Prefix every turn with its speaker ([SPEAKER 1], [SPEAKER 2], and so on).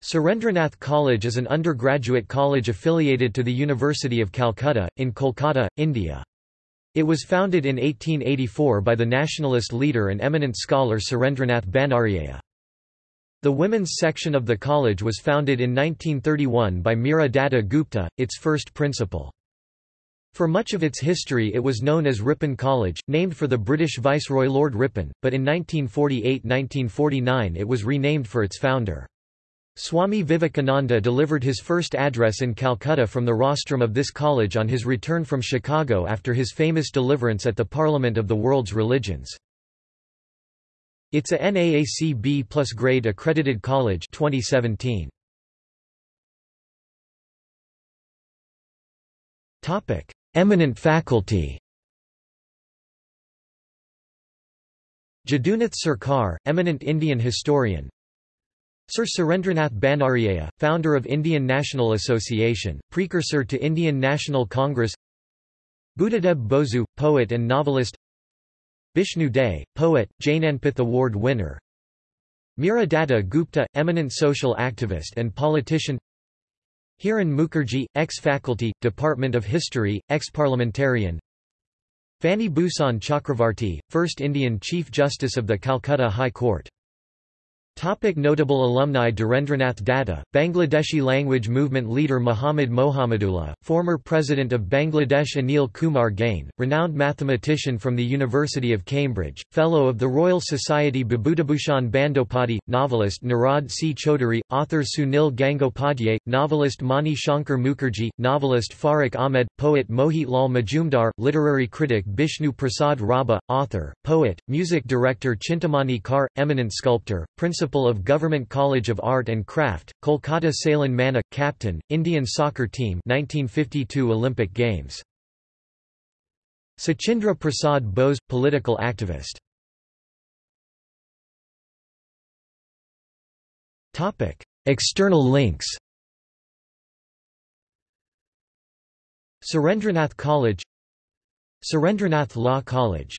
[SPEAKER 1] Surendranath College is an undergraduate college affiliated to the University of Calcutta, in Kolkata, India. It was founded in 1884 by the nationalist leader and eminent scholar Surendranath Bandaryaya. The women's section of the college was founded in 1931 by Meera Datta Gupta, its first principal. For much of its history it was known as Ripon College, named for the British Viceroy Lord Ripon, but in 1948–1949 it was renamed for its founder. Swami Vivekananda delivered his first address in Calcutta from the rostrum of this college on his return from Chicago after his famous deliverance at the Parliament of the World's Religions. It's a NAAC B plus grade accredited college 2017. Topic: Eminent faculty. Jadunath Sarkar, eminent Indian historian, Sir Surendranath Bandaryaya, founder of Indian National Association, precursor to Indian National Congress. Buddhadeb Bosu, poet and novelist. Bishnu Dey, poet, Jnanpith Award winner. Meera Datta Gupta, eminent social activist and politician. Hiren Mukherjee, ex-faculty, Department of History, ex-parliamentarian. Fani Bhushan Chakravarti, first Indian Chief Justice of the Calcutta High Court Topic notable alumni Dhirendranath Datta, Bangladeshi language movement leader Muhammad Mohammadullah, former President of Bangladesh Anil Kumar Gain, renowned mathematician from the University of Cambridge, Fellow of the Royal Society Bibhutibhushan Bandopadhyay, novelist Nirad C. Chaudhuri, author Sunil Gangopadhyay, novelist Mani Shankar Mukherjee, novelist Farrukh Ahmed, poet Mohit Lal Majumdar, literary critic Bishnu Prasad Rabha, author, poet, music director Chintamani Kar, eminent sculptor, principal Principal of Government College of Art and Craft, Kolkata Sailen Manna, Captain, Indian Soccer Team 1952 Olympic Games. Sachindra Prasad Bose, political activist. External links Surendranath College Surendranath Law College